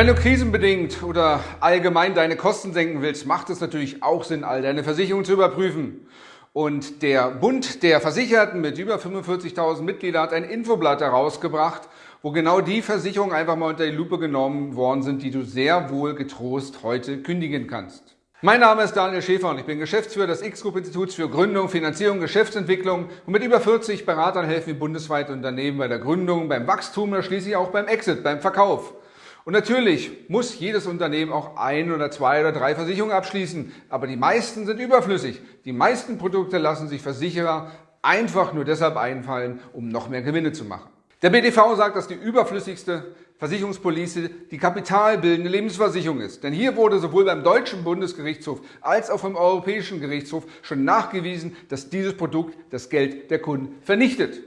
Wenn du krisenbedingt oder allgemein deine Kosten senken willst, macht es natürlich auch Sinn, all deine Versicherungen zu überprüfen. Und der Bund der Versicherten mit über 45.000 Mitgliedern hat ein Infoblatt herausgebracht, wo genau die Versicherungen einfach mal unter die Lupe genommen worden sind, die du sehr wohl getrost heute kündigen kannst. Mein Name ist Daniel Schäfer und ich bin Geschäftsführer des X-Group-Instituts für Gründung, Finanzierung, Geschäftsentwicklung und mit über 40 Beratern helfen wir bundesweit Unternehmen bei der Gründung, beim Wachstum oder schließlich auch beim Exit, beim Verkauf. Und natürlich muss jedes Unternehmen auch ein oder zwei oder drei Versicherungen abschließen, aber die meisten sind überflüssig. Die meisten Produkte lassen sich Versicherer einfach nur deshalb einfallen, um noch mehr Gewinne zu machen. Der BDV sagt, dass die überflüssigste Versicherungspolice die kapitalbildende Lebensversicherung ist. Denn hier wurde sowohl beim deutschen Bundesgerichtshof als auch vom Europäischen Gerichtshof schon nachgewiesen, dass dieses Produkt das Geld der Kunden vernichtet.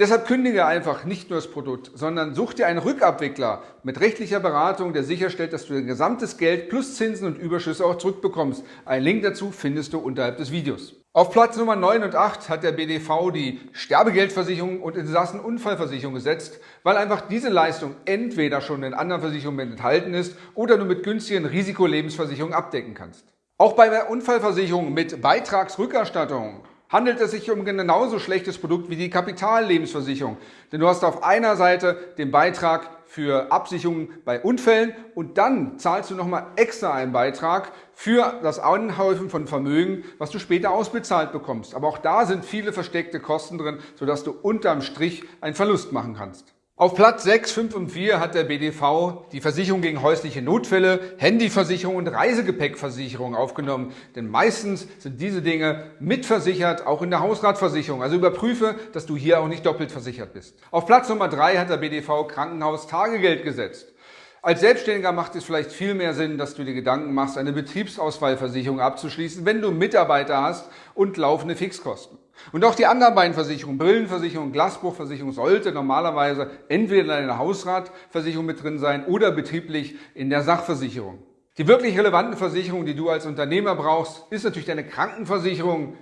Deshalb kündige einfach nicht nur das Produkt, sondern such dir einen Rückabwickler mit rechtlicher Beratung, der sicherstellt, dass du dein gesamtes Geld plus Zinsen und Überschüsse auch zurückbekommst. Einen Link dazu findest du unterhalb des Videos. Auf Platz Nummer 9 und 8 hat der BDV die Sterbegeldversicherung und Insassenunfallversicherung gesetzt, weil einfach diese Leistung entweder schon in anderen Versicherungen enthalten ist oder du mit günstigen Risikolebensversicherungen abdecken kannst. Auch bei der Unfallversicherung mit Beitragsrückerstattung handelt es sich um ein genauso schlechtes Produkt wie die Kapitallebensversicherung. Denn du hast auf einer Seite den Beitrag für Absicherungen bei Unfällen und dann zahlst du nochmal extra einen Beitrag für das Anhäufen von Vermögen, was du später ausbezahlt bekommst. Aber auch da sind viele versteckte Kosten drin, sodass du unterm Strich einen Verlust machen kannst. Auf Platz 6, 5 und 4 hat der BDV die Versicherung gegen häusliche Notfälle, Handyversicherung und Reisegepäckversicherung aufgenommen. Denn meistens sind diese Dinge mitversichert, auch in der Hausratversicherung. Also überprüfe, dass du hier auch nicht doppelt versichert bist. Auf Platz Nummer 3 hat der BDV Krankenhaus-Tagegeld gesetzt. Als Selbstständiger macht es vielleicht viel mehr Sinn, dass du dir Gedanken machst, eine Betriebsausfallversicherung abzuschließen, wenn du Mitarbeiter hast und laufende Fixkosten. Und auch die anderen beiden Versicherungen, Brillenversicherung, Glasbruchversicherung, sollte normalerweise entweder in deiner Hausratversicherung mit drin sein oder betrieblich in der Sachversicherung. Die wirklich relevanten Versicherungen, die du als Unternehmer brauchst, ist natürlich deine Krankenversicherung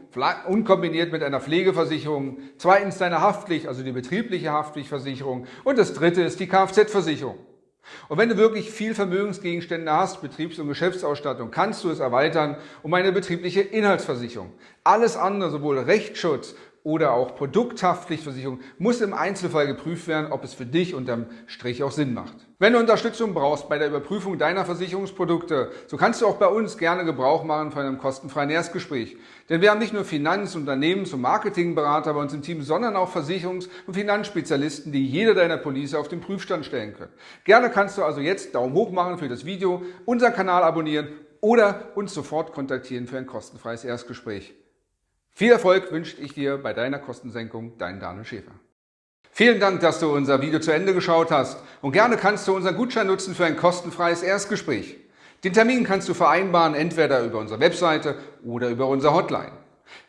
unkombiniert mit einer Pflegeversicherung. Zweitens deine Haftpflicht, also die betriebliche Haftpflichtversicherung. Und das dritte ist die Kfz-Versicherung. Und wenn du wirklich viel Vermögensgegenstände hast, Betriebs- und Geschäftsausstattung, kannst du es erweitern um eine betriebliche Inhaltsversicherung. Alles andere, sowohl Rechtsschutz oder auch Produkthaftpflichtversicherung muss im Einzelfall geprüft werden, ob es für dich unterm Strich auch Sinn macht. Wenn du Unterstützung brauchst bei der Überprüfung deiner Versicherungsprodukte, so kannst du auch bei uns gerne Gebrauch machen von einem kostenfreien Erstgespräch. Denn wir haben nicht nur Finanz-, Unternehmens- und Marketingberater bei uns im Team, sondern auch Versicherungs- und Finanzspezialisten, die jede deiner Police auf den Prüfstand stellen können. Gerne kannst du also jetzt Daumen hoch machen für das Video, unseren Kanal abonnieren oder uns sofort kontaktieren für ein kostenfreies Erstgespräch. Viel Erfolg wünsche ich dir bei deiner Kostensenkung, dein Daniel Schäfer. Vielen Dank, dass du unser Video zu Ende geschaut hast und gerne kannst du unseren Gutschein nutzen für ein kostenfreies Erstgespräch. Den Termin kannst du vereinbaren, entweder über unsere Webseite oder über unsere Hotline.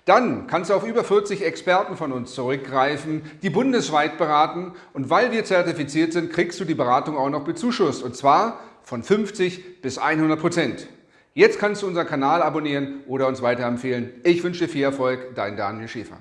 Dann kannst du auf über 40 Experten von uns zurückgreifen, die bundesweit beraten und weil wir zertifiziert sind, kriegst du die Beratung auch noch bezuschusst und zwar von 50 bis 100 Prozent. Jetzt kannst du unseren Kanal abonnieren oder uns weiterempfehlen. Ich wünsche dir viel Erfolg, dein Daniel Schäfer.